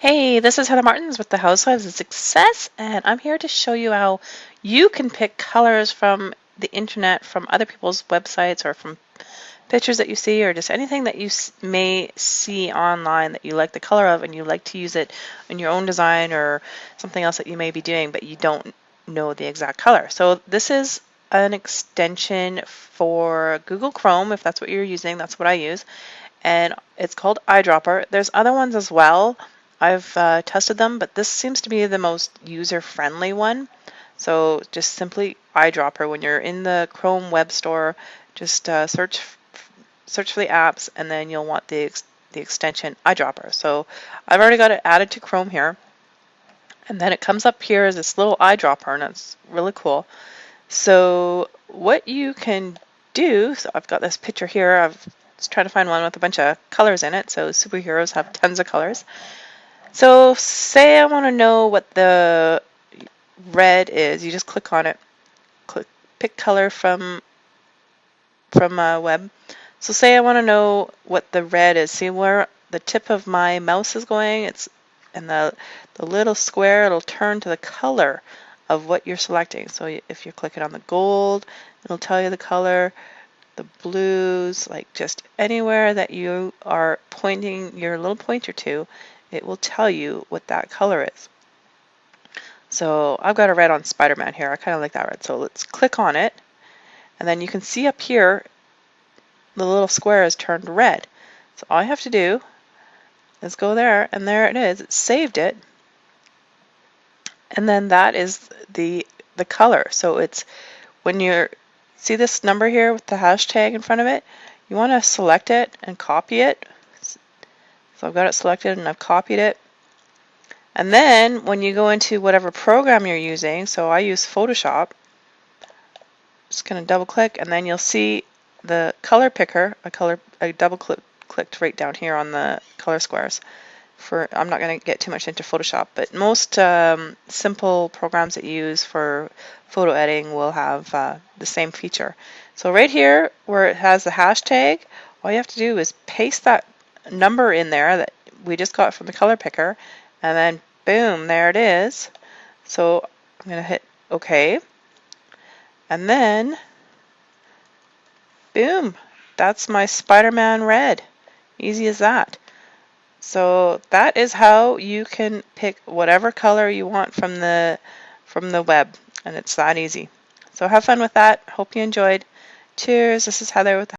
Hey, this is Heather Martins with the Housewives of Success, and I'm here to show you how you can pick colors from the internet, from other people's websites, or from pictures that you see, or just anything that you may see online that you like the color of and you like to use it in your own design or something else that you may be doing, but you don't know the exact color. So this is an extension for Google Chrome, if that's what you're using, that's what I use, and it's called Eyedropper. There's other ones as well I've uh, tested them, but this seems to be the most user-friendly one. So just simply eyedropper. When you're in the Chrome Web Store, just uh, search search for the apps, and then you'll want the ex the extension eyedropper. So I've already got it added to Chrome here, and then it comes up here as this little eyedropper, and it's really cool. So what you can do, so I've got this picture here. I've just trying to find one with a bunch of colors in it. So superheroes have tons of colors. So say I want to know what the red is. You just click on it. Click pick color from from a web. So say I want to know what the red is. See where the tip of my mouse is going? It's and the the little square it'll turn to the color of what you're selecting. So if you're clicking on the gold, it'll tell you the color, the blues, like just anywhere that you are pointing your little pointer to, it will tell you what that color is. So I've got a red on Spider-Man here. I kind of like that red. So let's click on it. And then you can see up here, the little square is turned red. So all I have to do is go there, and there it is. It saved it. And then that is the the color. So it's when you're see this number here with the hashtag in front of it, you want to select it and copy it so I've got it selected and I've copied it. And then when you go into whatever program you're using, so I use Photoshop, just going to double click and then you'll see the color picker, a color, I double click, clicked right down here on the color squares. For I'm not going to get too much into Photoshop, but most um, simple programs that you use for photo editing will have uh, the same feature. So right here where it has the hashtag, all you have to do is paste that number in there that we just got from the color picker and then boom there it is. So I'm gonna hit OK. And then boom that's my Spider-Man red. Easy as that. So that is how you can pick whatever color you want from the from the web and it's that easy. So have fun with that. Hope you enjoyed. Cheers. This is Heather with